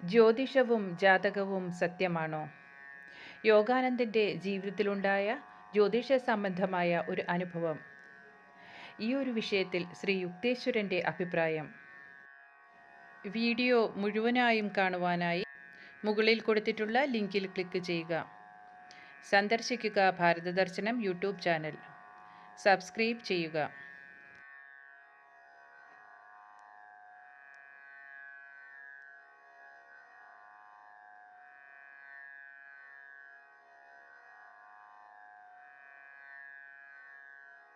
ജ്യോതിഷവും ജാതകവും സത്യമാണോ? യോഗാനന്ദന്റെ ജീവിതത്തിലുണ്ടായ ജ്യോതിഷ സംബന്ധമായ ഒരു അനുഭവം. ഈ ഒരു വിഷയത്തിൽ ശ്രീ യുക്തേശ്വരന്റെ അഭിപ്രായം. വീഡിയോ മുഴുവനായും കാണുവാനായി മുകളിൽ കൊടുത്തിട്ടുള്ള ലിങ്കിൽ ക്ലിക്ക് ചെയ്യുക. സന്ദർശിക്കുക ഭാരതദർശനം യൂട്യൂബ് ചാനൽ. സബ്സ്ക്രൈബ് ചെയ്യുക.